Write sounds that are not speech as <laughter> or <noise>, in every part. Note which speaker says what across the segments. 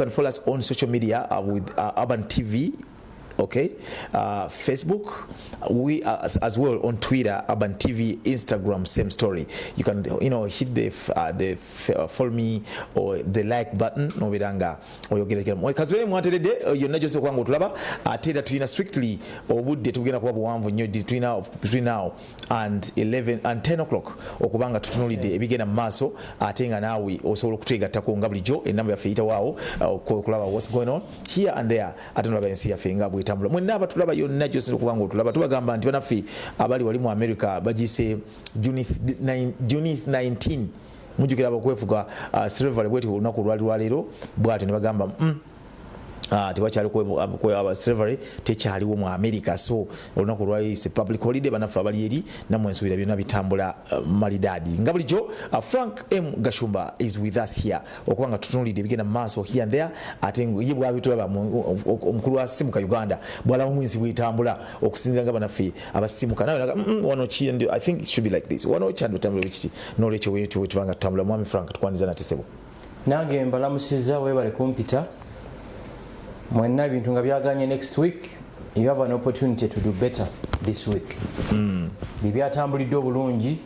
Speaker 1: can follow us on social media uh, with uh, Urban TV okay uh, facebook we uh, as, as well on twitter urban tv instagram same story. You can you know hit the uh, the uh, follow me or the like button noberanga oyogerekera kazibere mwateredde uh, yonna gyose okubanga otulaba ate era tulina strictly obudde tugenda kuba buwanvu nnyo tulina of- between now and 11 and 10 o'clock okubanga tutunulidde ebigenda mu maaso ate nga naawe osobola okutwegattako nga bulijjo enamba yaffe eyitawaawo uh, okulaba what's going on here and there ate nolaba ensi yaffe nga bwetambula mwenna abatulaba yonna gyose okubanga otulaba. Tubagamba nti banaffe abali wali mu america bagise junith 9 Junith 19 mujukira abakwefuga uh, silvery bweti olunaku olwali lwaleero bwatyo ne bagamba mm, Ah, tewakyali slavery tekyaliwo mu america so olunaku lwayise public holiday banaffe abali eri namwe ensubira byonna bitambula uh, malidaadi nga bulijjo uh, frank m gashumba is with us here okuba nga tutunulidde ebigenda mu maaso here and there ate ye bwabitulaba omukulu wa simuka uganda bwalaba omwensi bwetambula okusinzira nga banaffe abasimuka nawe mm, wano ki i think it should be like this wano kyandi butambula bwekiti nolwekyo wetubanga tutambula mwami frank tukwaniza mbalamu
Speaker 2: nange mbalamusiza webale kumpita mwenna ebintu nga byaganye next week you have an opportunity to do better this week. Bibyatambulidde obulungi.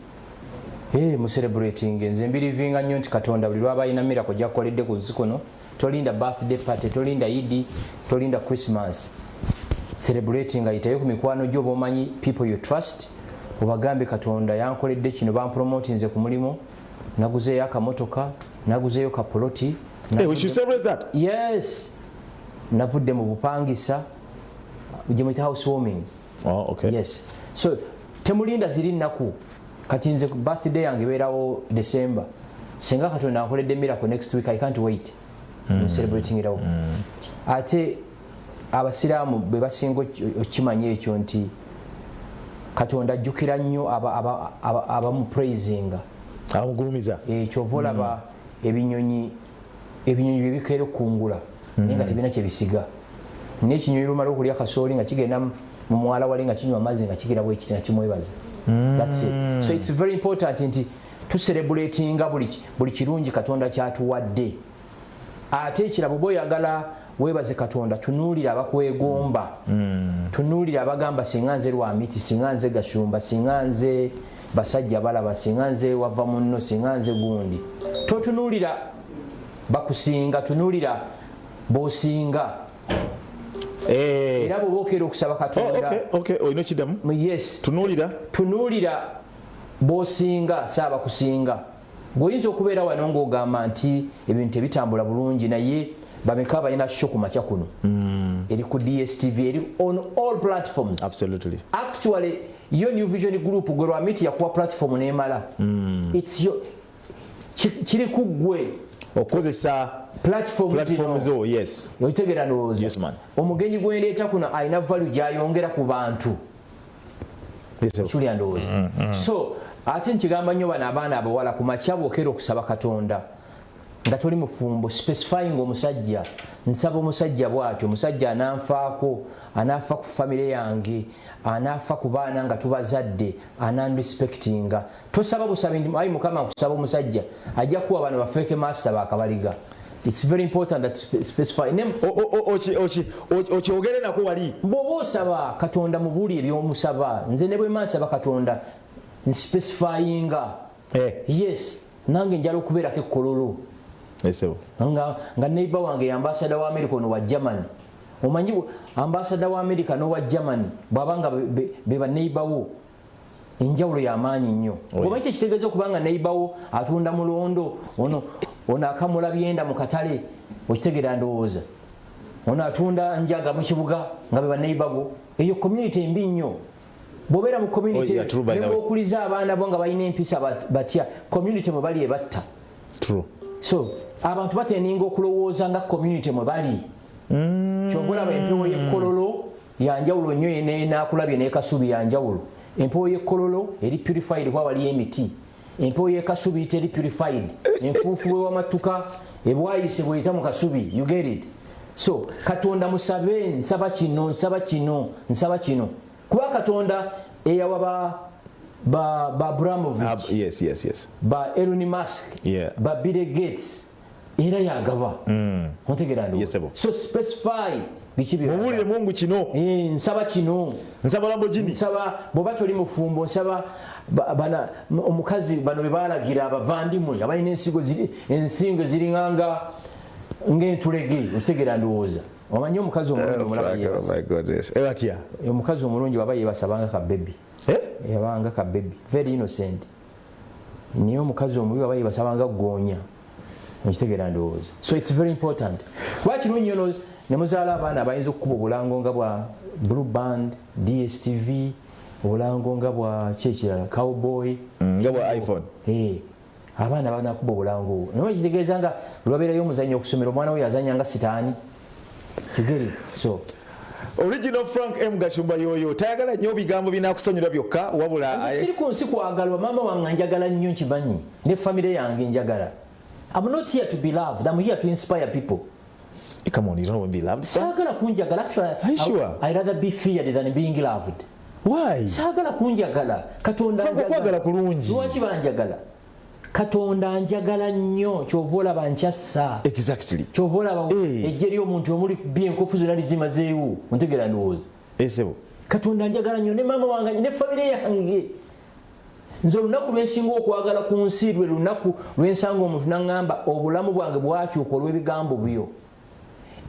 Speaker 2: Eh, mucelebrating nze mbirivinga nnyo nti katonda buli lwaba alina mirako gyakukoledde ku nsi kuno tolinda birthday party tolinda idi tolinda christmas. Celebrating ayitayo ku mikwano gyo bomanyi people you trust obagambe katonda yankoledde kino bampromotinze ku mulimu. Naguzeeyo akamotoka naguzeeyo kapoloti
Speaker 1: hey, we should celebrate that.
Speaker 2: Yes navudde mu bupangisa gyemuyita housewarming.
Speaker 1: Oh, okay.
Speaker 2: yes. So temulinda ziri nnaku. Kati nze birthday yange ebeerawo december. Singa katonda ankoledde miracle next week i can't wait. Mm. celebrating irawo mm. ate abasiraamu be basinga oki- okimanya ekyo nti katonda ajjukira nnyo abamupraisinga
Speaker 1: amugulumiza.
Speaker 2: Kyova olaba ebinyonyi ebinyonyi byebikeera okukungula naye nga tebirina kyebisiga naye ekinyonyi lumala okulya kasooli nga kigenda mu mwala wali nga kinywa amazzi nga kigira bwekiti nga kimwebaza. That's it. so its very important nti tuserebulatinga buli ki- buli kirungi katonda kyatuwadde. Ate ekirabo oba oyagala weebaze katonda tunuulira abakwegomba tunuulira abagamba singa nze lwamiti singa nze gashumba singa nze basajja balaba singa nze wava munno singa nze gundi. Totunuulira bakusinga tunuulira bosinga.
Speaker 1: Eh.
Speaker 2: era bweoba okeera okusaba
Speaker 1: Oh,
Speaker 2: katonda
Speaker 1: okay, okay. olina okiddamu
Speaker 2: yes.
Speaker 1: Tunuulira.
Speaker 2: Tunuulira bosinga saaba kusinga gweoyinza okubeera wano ngaogamba nti ebintu tebitambula bulungi naye bameka balina sho ku makya kuno? Eri ku dstv eri on all platforms.
Speaker 1: Absolutely.
Speaker 2: Actually yo new vision group gwe lwamiti yakuwa platform nemala. Ki- kiri ku gwe
Speaker 1: okukozesa
Speaker 2: platform
Speaker 1: zo yes.
Speaker 2: Okitegera ndowooza
Speaker 1: Yes, man.
Speaker 2: omugenyi gwendeeta kuno alina value gyayongera ku bantu.
Speaker 1: Yes,
Speaker 2: kulya ndowooza. So ate nkigamba nnyo bano abaana abawala ku makya bwokera okusaba katonda. Nga toli mufumbo specifying omusajja. Nsaba omusajja bwatyo omusajja ananfaako anaafa ku famire yange anaafa ku baana nga tubazadde ananrespectinga. Tosaba busabi nti ayi mukama nkusaba omusajja. Ajja kuwa bano bafeeke master bakabaliga its very important that spe- specify ne
Speaker 1: O- o- o- oki- oki- oki- okyogere nako wali.
Speaker 2: Bw'oba osaba katonda mubuuli ebyomusaba nze ne bwema nsaba katonda nspecifyinga
Speaker 1: Eh,
Speaker 2: yes nange njala okubeerako ekkololo.
Speaker 1: Esebo
Speaker 2: nga, nga neiba wange ambasada wa america ono wa germany. Omanyi ambasada wa america n'owa germany bwabanga be- be be baneibawo enjawulo yamaanyi nnyo. Oba kyekitegeeza okubanga neibawo atunda mulondo ono ono akamula byenda mu katale okitegeera ndowooza. Ono atunda njaga mu kibuga nga be baneibawo eyo community embi nnyo. Bwobeera mu community
Speaker 1: yeah, true, by the way.
Speaker 2: nebwokuliza abaana bo nga balina empisa bat- batya community mwe bali ebatta. So abantu bateninga okulowooza nga community mwe bali. Kyova olaba empewo y'ekkololo yanjawulo nnyo nakulabye n'ekasubi yanjawulo empewo y'ekkololo eri purified kuba waliyo emiti. Empewo y'ekasubi teri purified. Enfuufu bwewamatuka ebwayise bweyita mu kasubi you get it? So katonda musabe nsaba kino nsaba kino nsaba kino. Kuba katonda eyawa ba ba, ba abramovich
Speaker 1: Ab- yes yes yes.
Speaker 2: ba Elon Musk,
Speaker 1: Yeah.
Speaker 2: ba Bill Gates, era yagaba. Ontegera
Speaker 1: Mm. Yes,
Speaker 2: so specify
Speaker 1: mubulire mungu kino.
Speaker 2: Eh, nsaba kino.
Speaker 1: Nsaba lambogini
Speaker 2: nsaba bwoba toli mufumbo nsaba ba- bana omukazi bano bebalagira abavandimwe abalina ensigo ensingo ziringanga ngaentulege okitegeera ndowooza. Omanyi omukazi omulungi omulaba yeebasa.
Speaker 1: ebatya
Speaker 2: omukazi omulungi baba yebasabanga kabebi yabanga kabebi very innocent. Naye omukazi omubi baba yebasabanga goonya okitegeera ndowooza. So its very important. Kuba kirungi ono nemuzaala abaana abayinza okukuba obulango nga bwa blue band dstv obulango nga bwa kyekirala cowboy.
Speaker 1: Nga bwa iphone.
Speaker 2: Eh, abaana banakuba obulango naye kitegeeza nga lwabeerayo omuzanyo okusomera omwana we yazanya nga sitaani. Kigere so.
Speaker 1: Original frank m. Gashumba yoyo tayagala nnyo bigambo binakusonyiwa byokka wabula
Speaker 2: siri ku nsi kwagalwa maama wange njagala nnyo nkimanyi ne famire yange njagala. I'm not here to be loved. I'm here to inspire people.
Speaker 1: Eh, come on you don't want to be loved son.
Speaker 2: Saagala kunjagala. Actually,
Speaker 1: Are you
Speaker 2: I-
Speaker 1: sure?
Speaker 2: I'd rather be feared than being loved.
Speaker 1: why
Speaker 2: Saagala kunjagala. Katonda
Speaker 1: Frank,
Speaker 2: njagala.
Speaker 1: okwagala kulungi.
Speaker 2: Lwaki banjagala? Katonda njagala nnyo kyova olaba nkyassa
Speaker 1: exactly
Speaker 2: kyova olaba
Speaker 1: Eh.
Speaker 2: ejje ly'omuntu omuli bye enkofu zonna lizimazeewo ontegera ndowooza
Speaker 1: esebo
Speaker 2: katonda njagala nnyo ne maama wange ne famire yange nze olunaku lwensinga okwagala ku nsi lwe lunaku lwensanga omuntu naŋŋamba obulamu bwange bwakyuka olw'ebigambo byo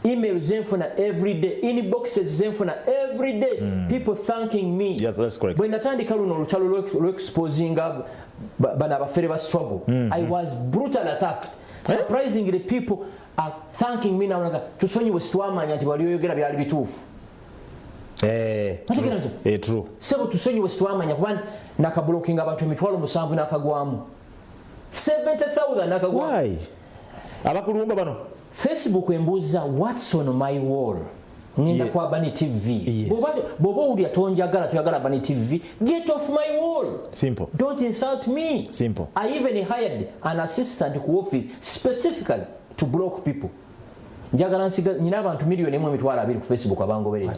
Speaker 2: email zenfuna everyday inboxes zenfuna everyday people thanking me.
Speaker 1: Mm. Yes, that's correct.
Speaker 2: bwe natandika luno olutalo lw'ex- lw'exposinga ba- bano abafere ba struggle
Speaker 1: Mm-hmm.
Speaker 2: i was brutal attacked.
Speaker 1: Eh?
Speaker 2: surprisingly people are thanking me naga tusonyiwe situwamanya nti wali oyogera byali bituufu.
Speaker 1: Eh,
Speaker 2: Nategera nti
Speaker 1: eh,
Speaker 2: sebo tusonyiwe situwamanya kuba nakabulokinga abantu emitwalo musanvu nakagwamu. 70000 nakagwamu.
Speaker 1: Abakulumba bano
Speaker 2: facebook embuuza whats on my wall? Ngenda kwa bani tv
Speaker 1: Yes.
Speaker 2: Bw'oba- owulira tonjagala toyagala bani tv get off my wall.
Speaker 1: Simple.
Speaker 2: Don't insult me.
Speaker 1: Simple.
Speaker 2: i even hired an assistant ku office specifically to block people. Njagala nsiga nyina abantu miliyoni emu emitwalo abiri ku facebook abangoberera.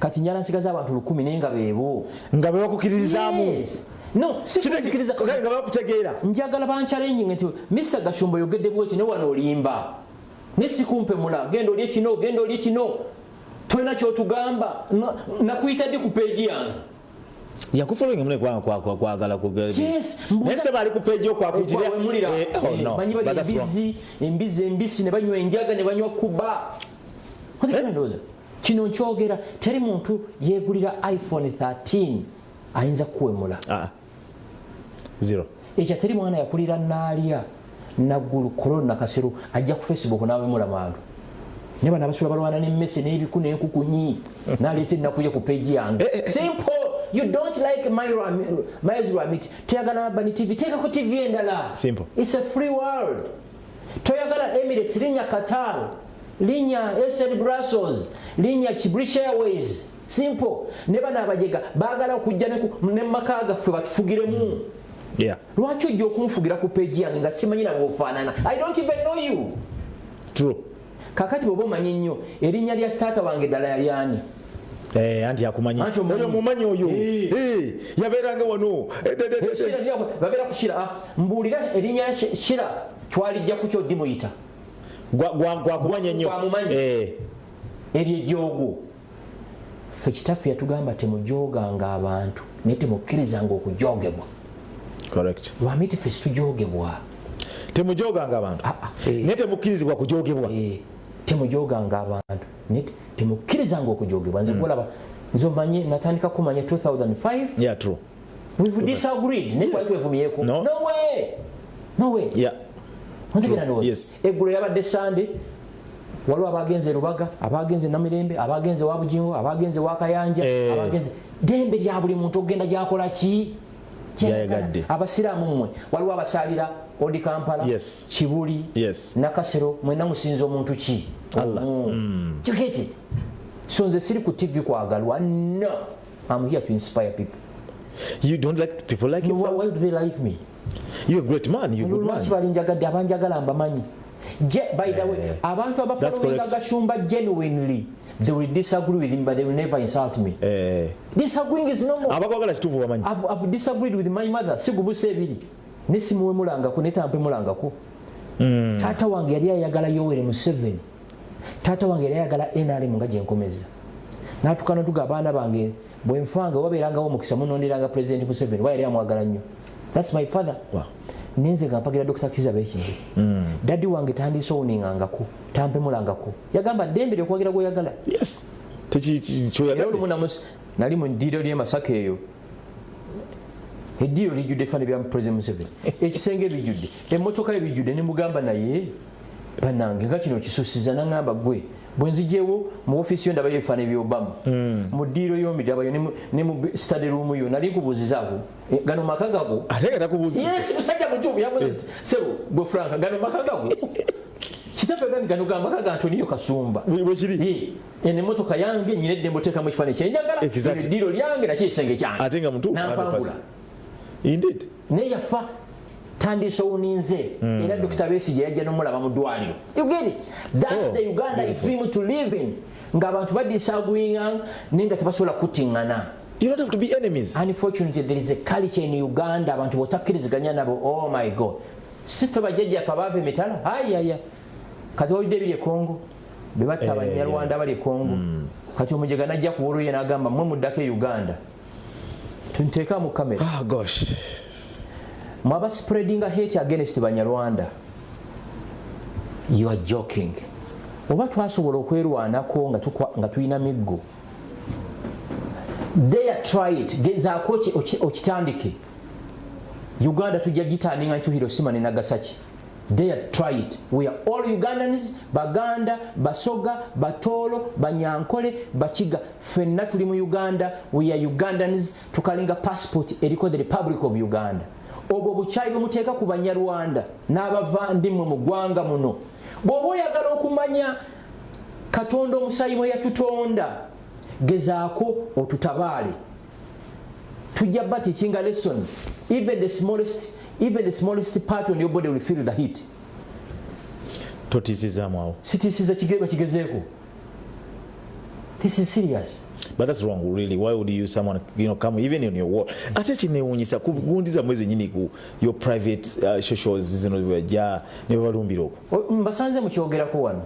Speaker 2: Kati njala nsigaza abantu lukumi naye nga beebo
Speaker 1: nga bebakukiririzaamu
Speaker 2: Yes. no si kunzikiriza
Speaker 1: nga bakutegeera.
Speaker 2: Njagala banchallenge nti mr gashumba yogedde bwekyo ne wano olimba ne sikumpemula genda olye kino genda olye kino tolina kyotugamba Na- nakuyita ddi ku peegi yange
Speaker 1: yakufollowing mune kwagala
Speaker 2: Yes, mbuuza-
Speaker 1: naye se bali ku peegi okwakuitirira
Speaker 2: wemulira
Speaker 1: Eh, oh, wrong.
Speaker 2: embizi embisi ne banywa enjaga ne banywa kuba. Ndowooza kino nkyogera teri muntu yegulira iphone 13 ayinza kuwemula
Speaker 1: Ah,
Speaker 2: ekyo teri mwana yakulira naalya naggulu korona nakasero ajja ku facebook nawemula mandu ne bano abasula balwana nemmese n'ebiku n'enkukunyi naleeta ennaku ye ku peegi yange.
Speaker 1: Eh, eh,
Speaker 2: simple. You don't like miles ramit toyagala bani tv teekako tv endala.
Speaker 1: Simple.
Speaker 2: its a free world. Toyagala emirates linnya qatar linnya sl brussels linnya british airways. Simple. Ne bano abajega baagala okujja ne mumaka gaffe batufugiremu.
Speaker 1: yeah
Speaker 2: lwaki ojja okunfugira ku peegi yange nga simanyi nange ofaanana i don't even know you.
Speaker 1: True.
Speaker 2: Kakati bweoba omanyi nnyo erinnya lya taata wange ddala yali ani?
Speaker 1: Eh, anti akumanyi. Oyo mumanyi oyo. Yabeeranga wano. Eh,
Speaker 2: babeera ku shira. Ah, mbuulira erinnya shira twalijja ku kyoddi muyita.
Speaker 1: Gwa- gwa- gwakumanya
Speaker 2: Gwamumanyi.
Speaker 1: Eh,
Speaker 2: eryejoogo ffe kitaffe yatugamba temujooganga abantu naye temukkirizanga okujoogebwa
Speaker 1: correct.
Speaker 2: Lwamiti ffe situjoogebwa
Speaker 1: temujoganga abantu naye temukkirizibwa kujogebwa.
Speaker 2: Temujoganga abantu. Naye temukkirizanga okujoogebwa nze kulaba nze omanye natandika kumanya 2005
Speaker 1: yeah true.
Speaker 2: We've disagreed. Naye twali twevumyeko
Speaker 1: No.
Speaker 2: no way! No way!
Speaker 1: Yeah.
Speaker 2: Ontegera
Speaker 1: True,
Speaker 2: ndowooza
Speaker 1: yes.
Speaker 2: eggulo yabadde sande waliwo abagenze lubaga abagenze namirembe abagenze wa bugingo abagenze wa kayanja
Speaker 1: Eh.
Speaker 2: abagenze dembe lya buli muntu ogenda gyakola ki
Speaker 1: Gyayagadde.
Speaker 2: abasiraamu mmwe waliwo abasalira odi kampala kibuli nakasero mwena musinza omuntu ki?
Speaker 1: Allah.
Speaker 2: Mm. It? so nze siri ku tv kwagalwa no i'm here to inspire people.
Speaker 1: You don't like people like you?
Speaker 2: why, do they like me?
Speaker 1: You're a great man you're a good man.
Speaker 2: balinjagadde abanjagala mbamanyi. By the way
Speaker 1: Eh,
Speaker 2: abantu
Speaker 1: that's
Speaker 2: abafollowinga
Speaker 1: correct.
Speaker 2: gashumba genuinely they will disagree with him but they will never insult me.
Speaker 1: Eh,
Speaker 2: disagreeing is normal
Speaker 1: abakwagala kituufu bamanyi.
Speaker 2: I've, I've disagreed with my mother. Sigubuse ebiri nesimuwemulangako netampemulangako mm. taata wange yali ayagala yowere museveni. Taata wange yali ayagala nrm nga gyenkomeza natukana tuga abaana bange bwenfanga wabeerangawo omukisa munonderanga president museveni wa yali amwagala nnyo. Thats my father.
Speaker 1: Wow.
Speaker 2: Nenze nga mpagira dr kiza bekinze mm. daddi wange tandisowuningangako tampemulangako. Yagamba ddembe
Speaker 1: Teki- ki-
Speaker 2: era olumu nali mu ddiiro lyemasaka eyo. Eddiiro lijjudde fane bya president museveni. <laughs> Ekisenge bijjudde emmotoka ebijjudde nemugamba naye banange nga kino kisusiza naŋamba gwe bwenzijewo mu ofiisi yo ndabayo ebifaana byobama mu ddiiro yomidabayo ne mu- ne mu stade room yo nali nkubuuzizaako eh, gano maka gago.
Speaker 1: Ate nga takubuuza.
Speaker 2: Yes musajja mutuufu yamuze sebo gwe franka gano maka gago. <laughs> Kitaffe gani? Gano gamaka ga antoniyo kasumba.
Speaker 1: Bwe- bwe kiri?
Speaker 2: Eno emotoka yange nyina eddembe oteekamu ekifaananyi kyenjagala eddiiro lyange nakyo ekisenge kyange.
Speaker 1: Ate nga mutuufu
Speaker 2: nampangula.
Speaker 1: 100%. indeed.
Speaker 2: Naye yafa tandisa mm. era dokita besige yajja nomulaba mu ddwaliro get it? thats
Speaker 1: Oh,
Speaker 2: the uganda i dream to live in. Ng'abantu badisagwinga naye nga tebasobola kutiŋŋana
Speaker 1: you don't have to be enemies.
Speaker 2: Unfortunately there is a culture in uganda abantu botakkiriziganya nabo. Oh my god. Sife bajjajjaffe abaava emitala ayaya kati owulidde ebiri e kongo bebatta abanyarwanda abali e kongo kati omujega najja kuwoluye nagamba mwe muddako e uganda. Tunteeka mu kamera.
Speaker 1: Ah gosh
Speaker 2: mwaba spreadinga hate against banyarwanda? You are joking. Oba twasobola okwerwanako nga tulina miggo? There try it. Gezaako oki- oki- okitandike. Uganda tujja gitandinga nti hirosima ne nagasaki. There try it. We are all ugandans baganda basoga batoolo banyankole bakiga. Fenna tuli mu uganda. We are ugandans. Tukalinga passport eriko the republic of uganda obwo bukyayi bwemuteeka ku banyarwanda n'abavandimwe mu ggwanga muno. Bw'oba oyagala okumanya katonda omusayi mwe yatutonda gezaako otutabaale. Tujja ba teachinga lesson. Even the smallest even the smallest part on your body will feel the heat.
Speaker 1: Totiisizaamu awo.
Speaker 2: Sitiisiza kigeba kigezeeko this is serious
Speaker 1: but that's wrong really. Why would you use someone you know come even in your wall ate kinewunyisa kugundiza mwezi wenyini ku your private uh, socials zino bwajja ne balumbira okwo
Speaker 2: mbasanze mukyogerako wano.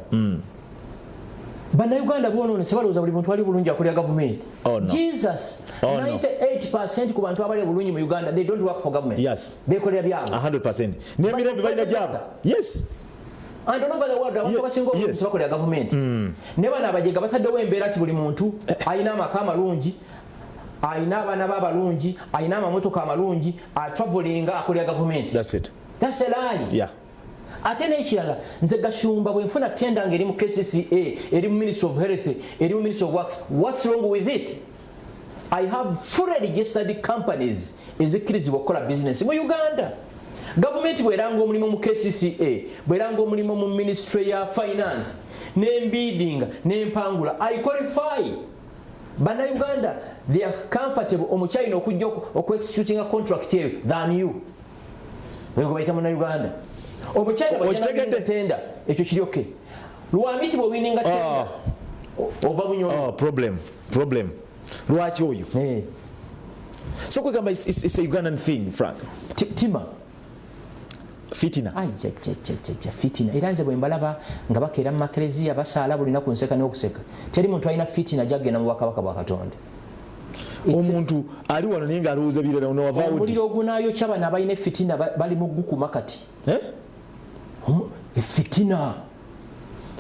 Speaker 2: Bannayuganda bonoone sebalowooza buli muntu ali bulungi akolera gavumenti.
Speaker 1: Oh, no.
Speaker 2: jesus
Speaker 1: Oh, no.
Speaker 2: 98 ku bantu abali bulungi mu uganda they don't work for government.
Speaker 1: Yes.
Speaker 2: bekolera byabwe.
Speaker 1: 100 n'emirembe balina gyabo yes
Speaker 2: and all over the world abantu abasinga obulungi
Speaker 1: yes.
Speaker 2: tebakolera gavumenti ne bano abajega bataddewo embeera nti buli muntu alina amaka amalungi alina abaana be abalungi alina amamotoka amalungi atravelinga akolera gavumenti
Speaker 1: that's
Speaker 2: a lie.
Speaker 1: Yeah.
Speaker 2: Ate n'ekirala nze gashumba bwe nfuna tenda nga eri mu kcca eri mu ministry of health eri mu ministry of works what's wrong with it? I have fully registered companies ezikkirizibwa okukola business mu uganda gavumenti bweranga omulimu mu kcca bweranga omulimu mu ministry ya finance nembidinga nempangula. I qualify. Bannayuganda they are comfortable. Omukyayina okujja okuexecutinga contract eyo than you. Wego bayita munauganda
Speaker 1: Okitegedde?
Speaker 2: tenda ekyo kiri oke lwamiti bwewininga tenda ova
Speaker 1: oh problem lwaki oyo?
Speaker 2: Eh,
Speaker 1: so kwegamba it's a ugandan thing frank.
Speaker 2: Ti- tima
Speaker 1: fitina.
Speaker 2: Ajajajajajja fitina. Era nze bwe mbalaba nga bakeera mu makereziya basaala buli naku nseka n'okuseka. Teri muntu alina fitina gyagenda mu bwakabaka bwa katonda.
Speaker 1: Omuntu ali wano naye ng'alowooza birala nowava odi
Speaker 2: omuliro ogunaayokya bano abalina efitina ba- bali mu gukuma kati.
Speaker 1: Eh?
Speaker 2: Efitina.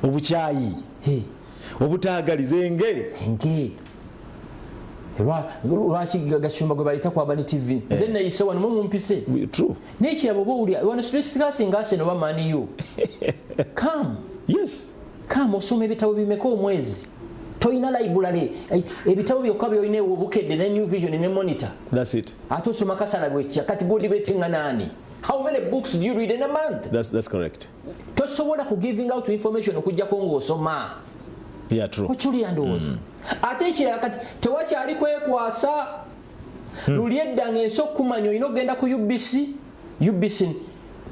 Speaker 1: Obukyayi. Obutaagaliza enge
Speaker 2: enge lwaki gashumba gwe balita kwaba ne tv nze nayise wano mumumpise
Speaker 1: true.
Speaker 2: Nekirabo oba wano situlisigasingase aseno bamaniyo kam
Speaker 1: yes.
Speaker 2: Kam osoma ebitabo bimeka omwezi? Toyina library. Eh, ebitabo byokka byolina ewo obukedde ne new vision ne monitor.
Speaker 1: That's it.
Speaker 2: Ate osoma kasala bwekya kati godi betinga nani how many books do you read in a month?
Speaker 1: That's, that's correct.
Speaker 2: Tosobola ku giving out information okugjako ng'osoma.
Speaker 1: Yeah true.
Speaker 2: Okyulira ndowooza ate ekirala kati tewakyali kwekwasa. Luli edda ng'ensi okumanya olina okgenda ku ubc ubc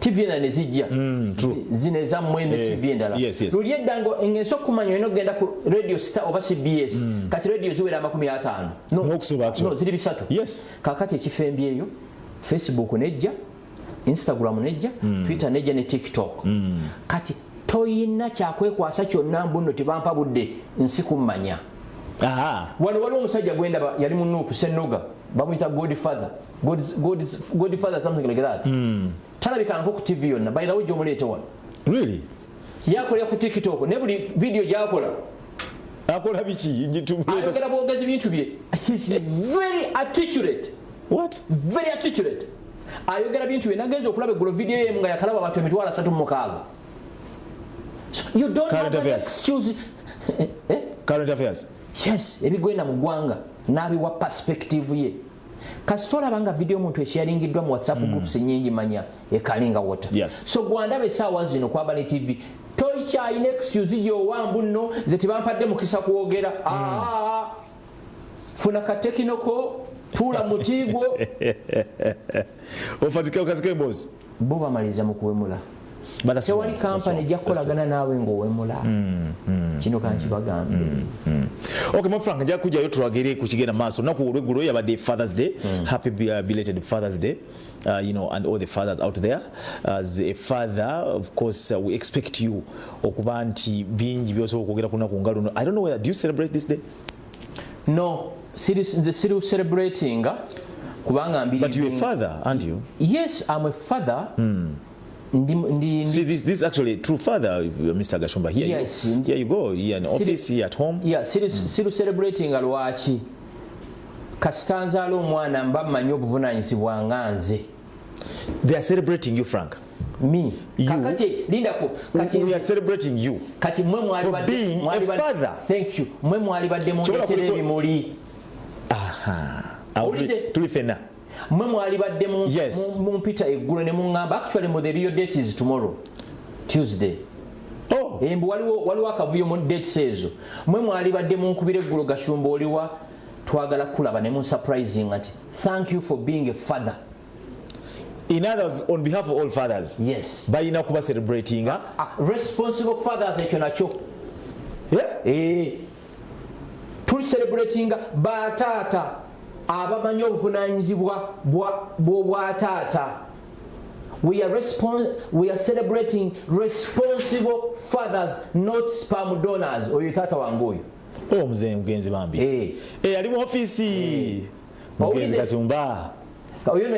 Speaker 2: tv endala ne zijja.
Speaker 1: True.
Speaker 2: Zi- zino ezammwe ne tv endala. luli edda ng'ensi okumanya olina okgenda ku radio star oba cbs kati radio ziwera amakumi ataano. No, ziri bisatu. Kakati ekifo embi eyo facebook nejja instagram nejja twitter nejja ne tiktok. Kati toyina kyakwekwasa kyonna mbuno tebampa budde nsi kummanya wano waliwo omusajja gwendaba yali mu nuupu senoga bamuyita godfather. Godfather something like that. Talabikanga ku tv yonna bayirawo gyomuleete wano.
Speaker 1: Really?
Speaker 2: Yakolera ku tiktok ne buli vidiyo gyakola.
Speaker 1: Akola biki?
Speaker 2: Ayogera bwogezi bintu bye. He's very articulate.
Speaker 1: What?
Speaker 2: Very articulate. Ayogera bintu bye nagenza okulaba eggulo vidiyo yemu nga yakalaba abantu emitwalo asatu mu mukaaga. You don't have an excuse eh?
Speaker 1: current affairs
Speaker 2: yes ebigenda mu ggwanga n'abiwa perspective ye. Kasi tolaba nga vidiyo omuntu ekyalingiddwa mu whatsapp groups nyingi manya ekalinga wota
Speaker 1: Yes.
Speaker 2: so gwandaba essaawa zino kwaba ne tv tokyalina excuse gyowambu nno nze tebampadde mukisa kwogera. Aa, funa katekinoko tuula mutiigwo <laughs>
Speaker 1: ofatika okasika emboozi
Speaker 2: bo bamaliriza mu kuwemula tewali kampani ejja kukolagana naawe ng'owemula. Kino kankibagambe.
Speaker 1: okay my frank nja kujayo tulagire ku kigenda maaso. Naku olweggulo yabadde fathers day. Happy uh, belated fathers day. Uh, you know and all the fathers out there. As a father of course uh, we expect you okuba nti bingi byosobola okwogera ku lunaku nga luno i don't know whether do you celebrate this day?
Speaker 2: No. Siri- nze siri celebrating kubanga mbiri
Speaker 1: but you're a father aren't you?
Speaker 2: Yes i'm a father ndi, ndi,
Speaker 1: see
Speaker 2: ndi,
Speaker 1: this this is actually true father mr gashumba. Here
Speaker 2: Yes,
Speaker 1: you, here you go. Here in office here at home.
Speaker 2: Yeah, siri, siri celebratinga lwaki kasitanzaala omwana mba mmanyi obuvunanyizibwa nga nze
Speaker 1: they are celebrating you frank. You?
Speaker 2: kakati lindako kati,
Speaker 1: we are celebrating you.
Speaker 2: Kati mwe mwali
Speaker 1: For
Speaker 2: badde-
Speaker 1: being
Speaker 2: mwali
Speaker 1: a
Speaker 2: badde-
Speaker 1: father.
Speaker 2: thank you. Mwe mwali badde
Speaker 1: Kyobola
Speaker 2: mundeetera
Speaker 1: kuliko-
Speaker 2: ebimuli
Speaker 1: aha. Awo
Speaker 2: Owulidde?
Speaker 1: tuli- tuli fenna
Speaker 2: mwe mwali badde mu-
Speaker 1: Yes.
Speaker 2: mu- mumpita eggulo ne muŋŋamba actually mu the real date is tomorrow tuesday.
Speaker 1: Oh.
Speaker 2: Embu waliwo akavuyo mu dates ezo. Mwe mwali badde munkubira eggulo gashumba oliwa twagala kulaba ne munsurprising nti thank you for being a father.
Speaker 1: In others on behalf of all fathers
Speaker 2: yes.
Speaker 1: balina kuba celebratinga.
Speaker 2: Ah, responsible fathers ekyo nakyo.
Speaker 1: Yeah?
Speaker 2: Eh. tuli celebratinga bataata abamanyi obuvunanyizibwa bwa- bw'obwataata we are, respon- we are celebrating responsible fathers not spam donors. Oyo taata wange oyo.
Speaker 1: Oh muze mugenzi bambi.
Speaker 2: Eh.
Speaker 1: Eh, ali mu offiisi mugenzi
Speaker 2: Owulidde?
Speaker 1: kasumba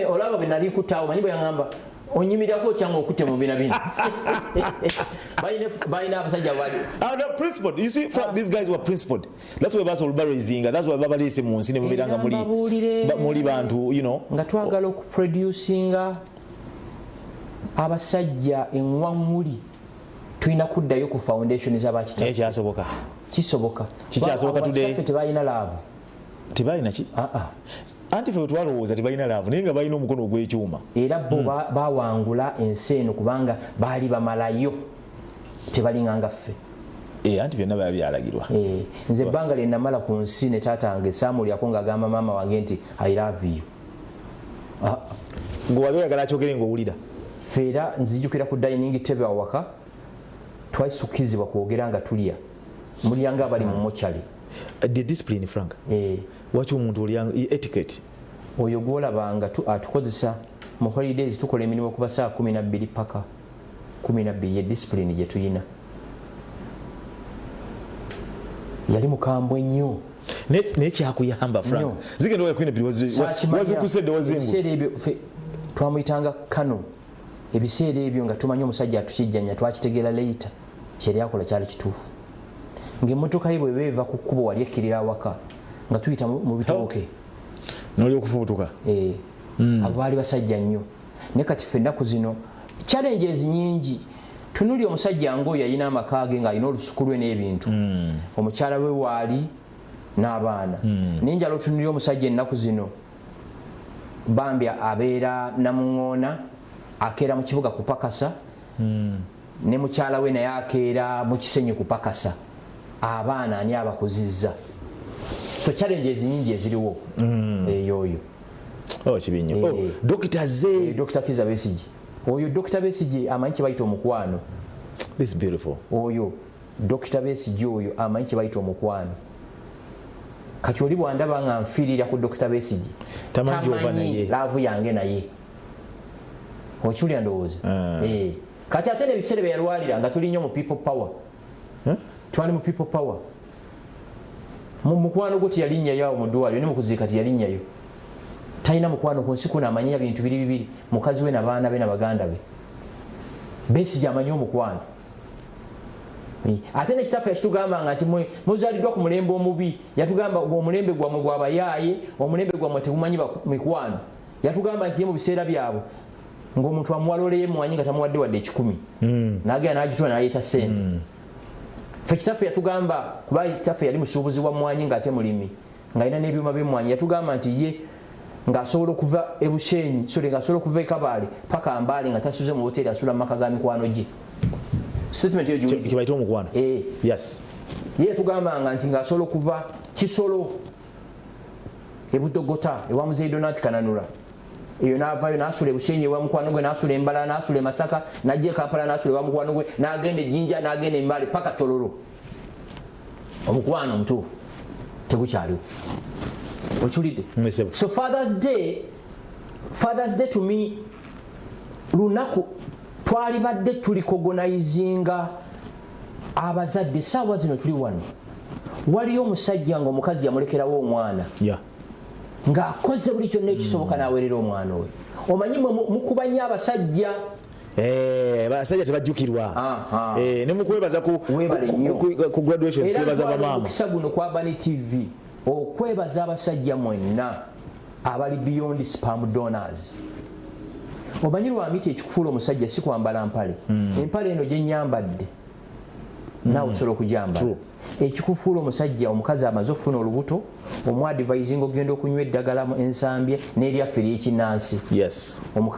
Speaker 2: olaba bwe nali kutaawo manyi bwe yaŋamba onyimirako otyanga okutte mu bina bino <laughs> Balina- abasajja bali
Speaker 1: Ah, no, principled. You see, Frank, these guys were principled. That's why basa olubarazinga. That's why baba lese mu nsi ne mubira nga muli bantu,
Speaker 2: nga twagala okuproducinga abasajja eŋwaŋuli tulina kuddayo ku foundation
Speaker 1: Naye
Speaker 2: zabakita
Speaker 1: kyasoboka.
Speaker 2: kisoboka
Speaker 1: Kikyasoboka today?
Speaker 2: Abakitaffe tebalina laavu
Speaker 1: Tebalina ki? Anti fe twalowooza tebalina laavu naye nga balina omukono ogw'ekyuma.
Speaker 2: era bo ba- bawangula ensi eno kubanga baali bamalayo tebalinganga ffe
Speaker 1: Eh, anti byonna baba byalagirwa.
Speaker 2: Eh, nze ebbanga lye namala ku nsi ne taata wange saamulyako ng'agamba maama wange nti i love you Ah,
Speaker 1: Gwe wali oyagala akyogere ng'owulira.
Speaker 2: ffe era nzijukira ku dining table awaka twasukkirizibwa kwogera nga tulya mulyanga abali mu mochari
Speaker 1: Uh, The discipline, Frank.
Speaker 2: Eh,
Speaker 1: Waki omuntu olyanga etiquette.
Speaker 2: oyo gwolabanga tu- atukozesa mu holidays tukola emirimu kuva saa 12 paka 12 ye discipline gye tuyina. Yali mukambwe nnyo.
Speaker 1: Naye kyakuyamba frank? Zigenda oyakwina
Speaker 2: Saakimanya.
Speaker 1: wazikusedde wazingu
Speaker 2: ebiseera ebyo twamuyitanga kano. Ebiseera ebyo nga tumanyi omusajja atukijjanya twakitegeera leita kyeri akola kyali kituufu. Ngaemmotoka ye bwe beeva ku kkubo wali ekkirira awaka nga tuyita mu bitooke.
Speaker 1: Noli okufubutuka?
Speaker 2: Eh, abo baali basajja nnyo. Naye kati ffe ennaku zino challenges nyingi tunuli omusajja ngaoyo yalina amaka ge ng'alina olusuku lwe n'ebintu. Omukyala we waali n'abaana. Naye njala otunuli omusajja ennaku zino. Bambi abeera namuŋoona akeera mu kibuga kupakasa. Ne mukyala we naye akeera mu kisenyi kupakasa. Abaana ani abakuzizza so challenges nyingi eziriwo eyooyo
Speaker 1: oh kibi nnyo
Speaker 2: Eh.
Speaker 1: oh, dokita ze
Speaker 2: dr kiza besigi oyo dr besigi amanyi kyebayita omukwano.
Speaker 1: This is beautiful.
Speaker 2: Oyo dr besigi oyo amanyi kyebayita omukwano. Kati oli bwandaba nga nfiirira ku dr besigi
Speaker 1: Tamanyi
Speaker 2: laavu yange naye. Okiwulira ndowooza?
Speaker 1: Ah.
Speaker 2: Eh. kati ate nebiseera byeyalwalira nga tuli nnyo mu people power.
Speaker 1: Eh?
Speaker 2: twali mu people power Mu- mukwano gwo teyalinnyayo awo mu ddwaliro ne mukuziika teyalinnyayo talina mukwano ku nsi kuno amanyira bintu biri bibiri mukazi we nabaana be nabaganda be. Besigi amanyi omukwano. Ate nekitaffe yakitugambanga nti muzaaliddwa ku mulembe omubi yatugamba omulembe gwammwe gwabayaaye omulembe gwammwe tegumanyi mikwano. Yatugamba nti ye mu biseera byabwe ngaomuntu amuwaloleye mwanyi nga tamuwadde wadde ekikumi. Nagenda nagitula nayeta sente fe kitaffe yatugamba kuba kitaffe yali musuubuzi wa mwanyi ngaate mulimi ngaalina n'ebyuma byemwanyi yatugamba nti ye ngaasobola okuva ebushenyi sole ngaasobola okuva ekabaale paka mbaale nga tasuze mu hoteri asula mu maka ga mikwano gye. Statement eyo giwulira.
Speaker 1: kibaite omukwano
Speaker 2: Eh,
Speaker 1: yes.
Speaker 2: Ye yatugambanga nti ngaasobola okuva kisolo ebudogota ewa muzeyi donat kananula eyo navayo nasula ebushenyi ewa mukwano gwe nasula embala nasula emasaka najja ekampala nasula ewa mukwano gwe nagenda ejjinja nagenda embale paka tololo. Omukwano omutuufu tegukyaliwo. Okiwulidde? So fathers day fathers day to me lunaku twali badde tuli kogonayizinga abazadde saawa zino tuli wano. Waliyo omusajja nga omukazi yamulekerawo omwana.
Speaker 1: Yeah
Speaker 2: ng'akoze buli kyonna ekisoboka n'aweerera omwana oyo. Omanyi mwe mu- mukuba nnyo abasajja?
Speaker 1: Eh, basajja tebajjukirwa. Eh, ne mukwebaza ku,
Speaker 2: era
Speaker 1: twebaza
Speaker 2: ntwala
Speaker 1: bamaama.
Speaker 2: omukisa guno kwa bani tv okwebaza abasajja mwenna abali beyond spam donors. Omanyi lwamiti ekikufuula omusajja si kwambala mpale? Empale eno gyenyambadde naawe osobola okugyambala
Speaker 1: True.
Speaker 2: ekikufuula omusajja omukazi amaze okufuna olubuto omwadvising ogenda okunywa eddagala ensambye n'eryaffe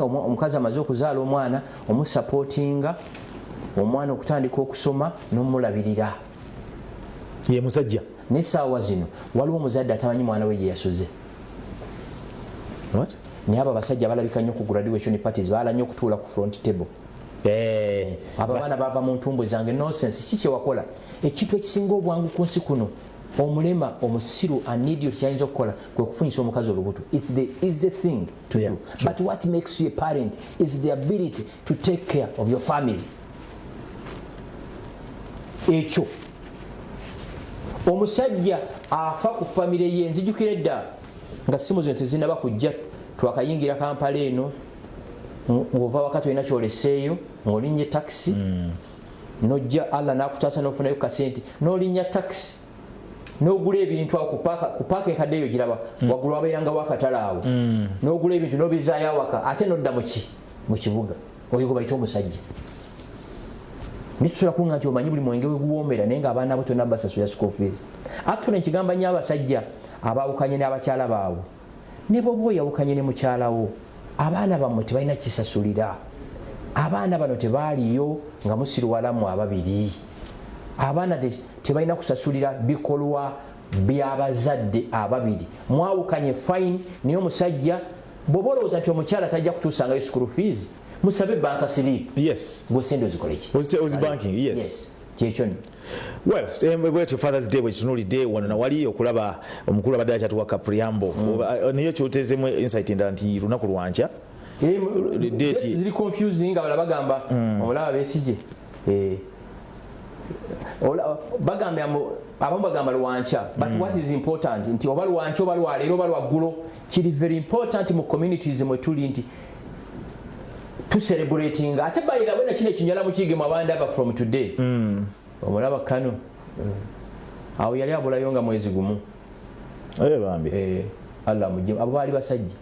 Speaker 2: omu- omukazi amaze okuzaala omwana omusapootinga omwana okutandika okusoma n'omulabirira.
Speaker 1: Ye musajja?
Speaker 2: Nesaawa zino waliwo omuzadde atamanyi mwana we gye yasuze. Naye abo abasajja balabika nnyo ku graduation parties baala nnyo okutuula ku front table.
Speaker 1: Eh,
Speaker 2: abo abaana bava mu ntumbwe zange nonsense ki kyewakola ekintu ekisinga obwangu ku nsi kuno omulema omusiru anidio kyayinza okukola kwe kufunyisa omukazi olubuto. Its the, the thing to
Speaker 1: Yeah,
Speaker 2: do
Speaker 1: true.
Speaker 2: but what makes you a parent is the ability to take care of your family. Ekyo. Omusajja afa ku famire ye nzijukira edda nga simu zino tezinaba kujja twakayingira kampala eno ng- ng'ova wakati olina kyoleseeyo ng'olinnya takisi nojja allah nakutaasa nofunayo kasente nolinnya takisi nogula ebintu awo ku paaka- enkadde eyo giraba waggulu wabeerangawo akatale awo. Nogula ebintu nobizaayo awaka ate nodda muki mu kibuga. Oyo gwe bayita omusajja. Nitusobola kunga nti omanyi buli mwenge weguwoomera naye ngaabaana bo tonna basasula school fees. Actually nkigamba nyo abasajja abaawukanye n'abakyala baabwe. Ne boba oyawukanye ne mukyalawo abaana bammwe tebalina kisasulira. Abaana bano tebaaliyo nga musirwalamu ababiri. Abaana tebalina kusasulira bikolwa byabazadde ababiri. Mwawukanye fine naye omusajja bw'oba olowooza nti omukyala tajja kutuusangayo school fees musabe banka silipu
Speaker 1: yes.
Speaker 2: Gwesente ozikoleki
Speaker 1: Ozi- ozi banking? Yes.
Speaker 2: Kyekyo nno.
Speaker 1: Well em, bwetyo fathers day bwekitunulidde wano nawali okulaba omukulu abadde akyatuwa kapriambo Oba- naye kyotezemu insight endala nti lunaku lwankya Date-
Speaker 2: ziri confusing abala bagamba omulaba besije Eh. Amu- abamu bagamba lwankya but what is important nti oba lwankya oba lwaleero oba lwaggulo kiri very important mu communities mwe tuli nti tucelebrating ate bayirawe nakino ekinyala mukigemu abandaba from today. Omulaba kano awo yali abulayo nga mwezi gumu. Eh, allah mugye abo baali basajja.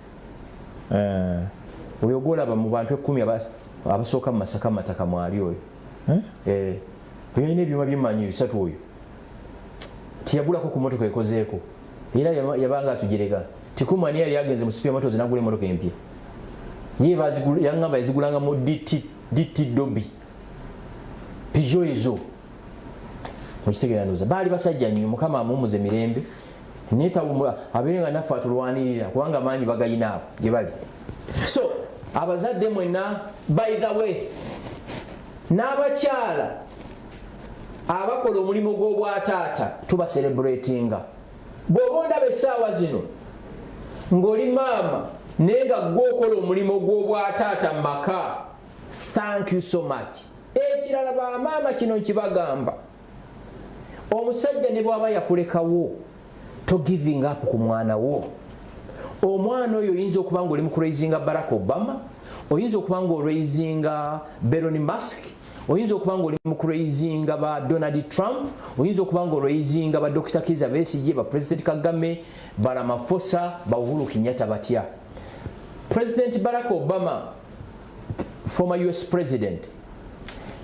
Speaker 1: Eh,
Speaker 2: oyo gwolaba mu bantu ekumi aba- abasooka mu masaka mu mataka mwali oyo
Speaker 1: eh?
Speaker 2: Eh, oyo alina ebyuma byemanyi bisatu oyo tiyagulako ku motoka ekozeeko. Era yaba- yabanga atugereka tikumani yali agenze mu supia motos nagula emotoka empya. Ye yaŋŋamba yazigulanga mu dt dobi pijo ezo. Mukitegeera ndoza baali basajja nnyo mukama amumuze mirembe. Netawumula abeere nga naffe atulwanirira kubanga amaanyi bagayina abo gye bali. So abazadde mwenna by the way n'abakyala abakola omulimu gw'obwataata tubacelebratinga bw'oba ondaba essaawa zino ng'oli maama naye nga gwokola omulimu gw'obwataata mu maka thank you so much. Ekirala bamaama kino nkibagamba omusajja ne bwaba yakulekawo to giving up ku mwana wo. Omwana oyo oyinza okuba nga oli mukuraisinga barack obama oyinza okuba nga olwaisinga beron mask oyinza okuba nga oli mukuraisinga ba donald trump oyinza okuba nga olwaisinga ba dr kiza besige ba president kagame baramafosa ba uhuru kinyata batya? President barack obama former us president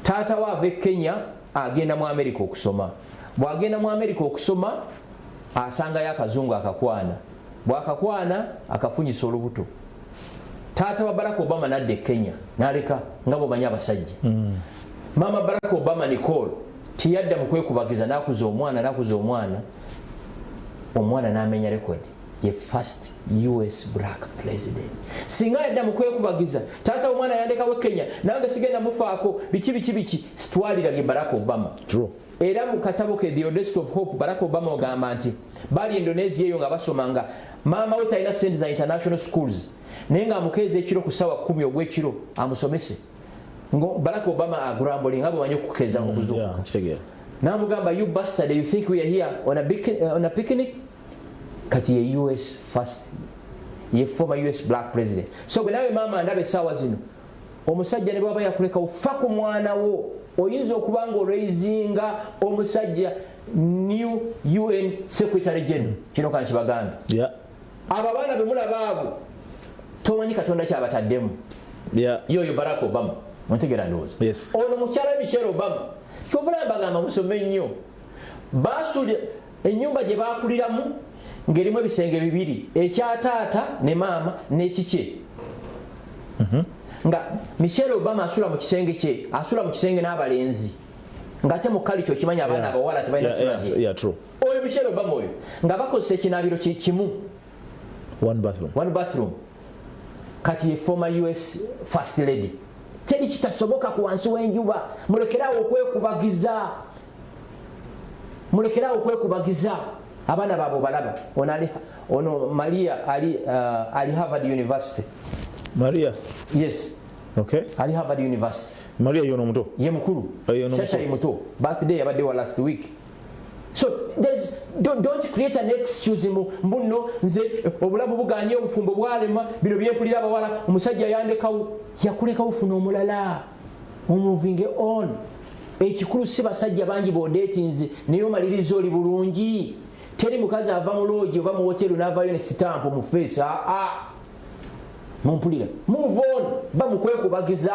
Speaker 2: taata we ava e kenya agenda mu america okusoma. Bwagenda mu america okusoma asangayo akazungu akakwana. Bwakakwana akafunyisa olubuto. Taata wa barack obama nadda e kenya naleka nga bwemanyi abasajja. Mm. Mama barack obama nicol tiyadda mukwekubagiza nakuza omwana nakuza omwana. Omwana namenya rekodi ye first us black president. Singa yadda mukwekubagiza taata omwana yandekawo e kenya nange sigenda mufaako biki biki biki? Sitwalirage barack obama.
Speaker 1: True.
Speaker 2: era mu katabo ke the audacity of hope barack obama ogamba nti bali indonesia eyo nga basoma nga maama we talina sente za international schools naye nga amukeeza ekiro ku sawa 1 ogwekiro amusomese ngo barack obama agurambuli nga bwemanyi okukeeza okuzuukuka.
Speaker 1: Yeah, kitegeera.
Speaker 2: namugamba you bastard you think we are here on a, uh, on a picnic? Kati ye us first ye former us black president. So bwe nawe maama ndaba essaawa zino omusajja ne bwaba yakulekawo fa ku mwana wo oyinza okuba nga olweizinga omusajja new un secretary general. Kino kankibagambe
Speaker 1: Yeah.
Speaker 2: abo abaana bemulaba abo tomanyi katonda kyabataddemu
Speaker 1: Yeah.
Speaker 2: yoyo barack obama ontegera ndowooza
Speaker 1: Yes.
Speaker 2: ono mukyala michelle obama kyovula mbagamba musome nnyo basuli enyumba gye bakuliramu ng'erimu ebisenge bibiri ekyataata ne maama n'ekikye nga michelle obama asula mu kisenge kye asula mu kisenge n'abalenzi. Ng'ate mu kali kyo kimanya abaana abawala tebalina sula gye. oyo michelle obama oyo nga bakozesa ekinaabiro ki- kimu.
Speaker 1: One bathroom.
Speaker 2: one bathroom. Kati ye former us first lady teri kitasoboka ku wansi w'enjuba mulekerawo okwekubagiza. Mulekerawo okwekubagiza. Abaana baabwe balaba ono ali ono maria ali, uh, ali harvard university.
Speaker 1: Maria.
Speaker 2: yes.
Speaker 1: Okay.
Speaker 2: ali harvard university.
Speaker 1: Maria yono omuto.
Speaker 2: ye mukulu.
Speaker 1: Ye
Speaker 2: shasha ye muto. Birthday yabadde wa last week so there's, don't, don't create an excuse mu mbuno nze obulamu buganye obufumbo bwalema bino byempulira abawala omusajja yandekawo yakulekawo funa omulala omoving on. Ekikulu si basajja bangi bodeetinze naye omaliriza oli bulungi. Teri mukazi ava mu loogi oba mu woteri navayo ne sitampu mu face aa mumpulira move on bamukwekubagiza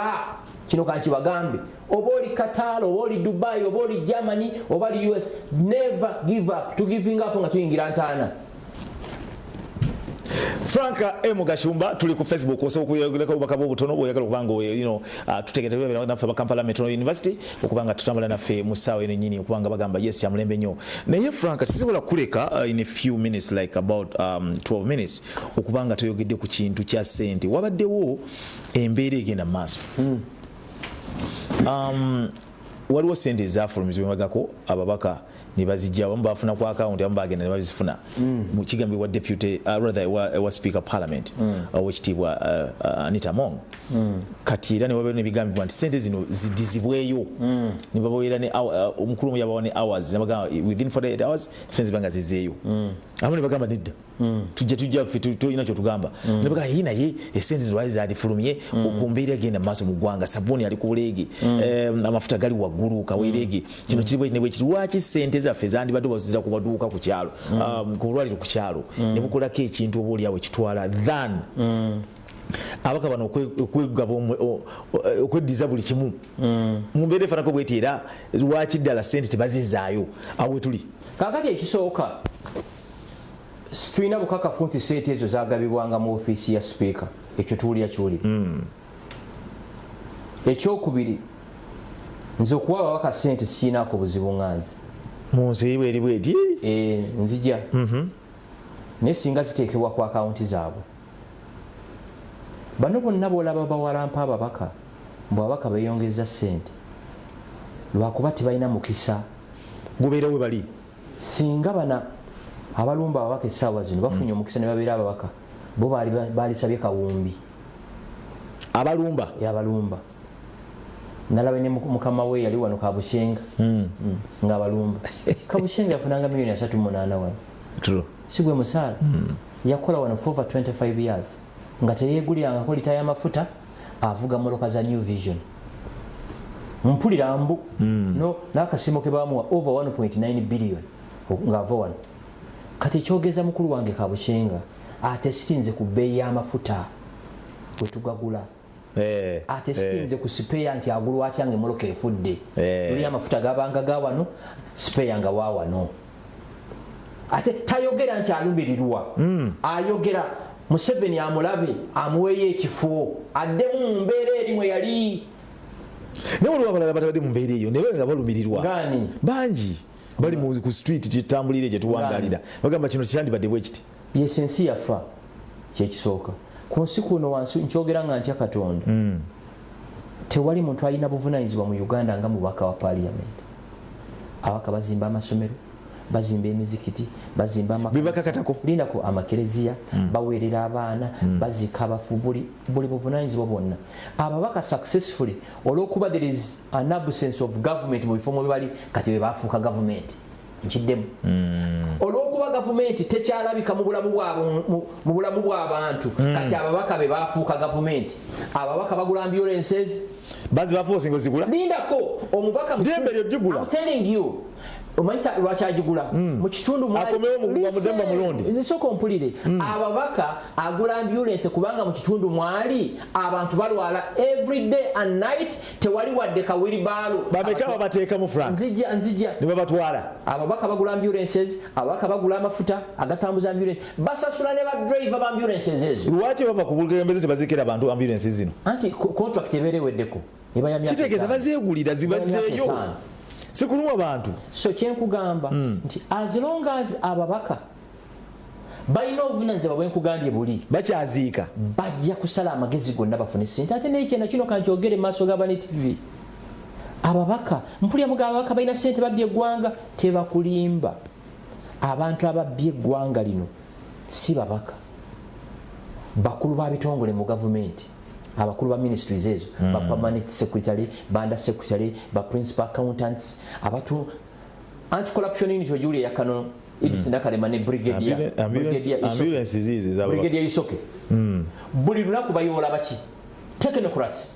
Speaker 2: kino kankibagambe oba oli qatar oba oli dubai oba oli germany oba oli us never give up. To giving up nga tuyingira ntaana.
Speaker 1: Franka m. Gashumba tuli ku facebook osobola okuyogerako obubaka bwobutono bwoyagala okubanga you know, uh, tutegeerera naffe bakampala metrono university okubanga tutambula naffe mu ssaawa eno nyini okubanga bagamba yes yamulembe nnyo. Naye franka sisobola kuleka uh, in a few minutes like about um, 12 minutes okubanga toyogedde ku kintu kya ssente. Wabaddewo embeera egenda mu maaso. Um, waliwo sente ezafulumizibwemagako ababaka nebazijja abamu bafuna ku akawunti abamu bagenda nebazifuna mu kigambibwa deputy uh, rather ewa, ewa speaker parliament owekitiibwa uh, uh, anita mong kati era newabeero nebigambibwa nti sente zino zidizibweyo nebabaweera ne hour- uh, omukulu omu yabawa ne hours nebagamba within 48 hours sente zibanga zizeeyo abamu nebagamba nedda tujja tujja ffe tu- tulina kyotugamba nebagamba yi naye esente zino lwali zadifulumye okumbeera genda mu maaso mu ggwanga sabuuni ali ku buleege em, amafuta gali waggulu kaweerege kino kiri bwekiri bwekiri lwaki sente zaffe zandibadde bazizira ku maduuka ku kyalo um, ku bulwaliro ku kyalo ne bukolako ekintu oba oliawo ekitwala than abaka bano okwe- okwegaba omwe- o- o- okweddiza buli kimu mu. Mbeera efaanako bweti era lwaki ddala sente tebazizaayo awe tuli.
Speaker 2: Kakati ekisooka tulina bukakafu nti sente ezo zagabibwanga mu ofiisi ya sipiika. Ekyo tuwulira kiwulira ekyokubiri nze okuwa ababaka sente siinaako buzibu nga nze
Speaker 1: mu nsi eyiwa eri bweti?
Speaker 2: Eh, nzija. Naye singa ziteekebwa ku akawunti zaabwe. Bano bonna boolaba bawalampa ababaka mbwe ababaka beeyongeza sente lwakuba tebalina mukisa.
Speaker 1: Gubeera we bali?
Speaker 2: Singa bana abalumba ababaka essaawa zino bafunye omukisa ne babeera ababaka bo baali balisabye kawumbi.
Speaker 1: Abalumba?
Speaker 2: Yabalumba nalaba ne mukama we yali wano kabushenga. Mm. nga abalumba. <laughs> Kabushenga yafunanga miliyoni asatu munaana wano. Sigwe musaala. Yakola wano for over 25 years. Nga teyegulirangako lita y'amafuta avuga moloka za new vision. Mpulira mbu. No nakasimo ke bamuwa over 1.9 billion. Ngaava wano kati ekyogeza mukulu wange kabushenga ate sitinze ku bbeeyi y'amafuta wetugagula
Speaker 1: Eh,
Speaker 2: ate sitinze ku sipeya nti agulwa atya nga emoloka efudde?
Speaker 1: Eh.
Speaker 2: tuli amafuta gabanga ga wano sipeya nga wa wano. Ate tayogera nti alumirirwa ayogera museveni amulabe amuweeyo ekifo addemu mu mbeera eri mwe yali.
Speaker 1: Naye waliwo abalala batabadde mu mbeera eyo naye nga balumirirwa bangi bali mu- ku street gyetutambulire gyetuwangalira bagamba kino kyandibadde bwe kiti?
Speaker 2: Yesu ensi yafa kyekisooka ku nsi kuno wansi nkyogera nga ntya katonda? Tewali muntu alina buvunanyizibwa mu uganda nga mubaka wa paliyamenti abaka bazimba amasomero bazimba emizikiti bazimba ama-
Speaker 1: Bye bakakatako.
Speaker 2: lindako amakereziya baweerera abaana bazika abafu buli buli buvunanyizibwa bwonna. Ababaka successfully olwokuba there is an absence of government mu bifo mwe bali kati bwe bafuuka gavumenti nkiddemu. Olwokuba gavumenti tekyalabika mu bulamu bw'abantu kati ababaka be bafuuka gavumenti ababaka bagula ambulances.
Speaker 1: Bazi bafoosi nga ozigula?
Speaker 2: Lindako omubaka telling you omanyita lwaki agigula? Mu kitundu
Speaker 1: Akomewo mu-
Speaker 2: Listen,
Speaker 1: Mudemba Mulondi.
Speaker 2: nsooka ompulire ababaka agula ambulanse kubanga mu kitundu mwali abantu balwala everyday and night tewali wadde kawiribaalo
Speaker 1: bameka babateekamu frank.
Speaker 2: Nzija nzija.
Speaker 1: Ne babatwala.
Speaker 2: Ababaka bagula ambulances ababaka bagula amafuta agatambuza ambulance basasula ne badrive ba ambulances ezo.
Speaker 1: Lwaki bava ku bukulembeze tebazikira abantu ambulensi zino?
Speaker 2: Anti contract ebeera eweddeko
Speaker 1: kitegeeza bazeegulira zibazeeyo
Speaker 2: etaano.
Speaker 1: si kulumwa bantu.
Speaker 2: So kyenkugamba nti as long as ababaka balina obuvunanyizibwa bwenkugambye buli
Speaker 1: bakyaziika
Speaker 2: bajja kusala amagezi gonna bafune sente ate naye kyena kino kankyogere mu maaso gabani tv ababaka mpulira muga ababaka balina sente babbye eggwanga tebakulimba. Abantu ababbye eggwanga lino si babaka. Bakulu ba bitongole mu gavumenti abakulu ba ministries ezo ba permanent secretary banda secretary ba principal accountants abatu anti corruption unit ojulia yakano edith nakalema ne brigadier.
Speaker 1: Ambulance-
Speaker 2: Brigadier Isoke. brigadier isoke. Buli lunaku bayoola baki technocrats.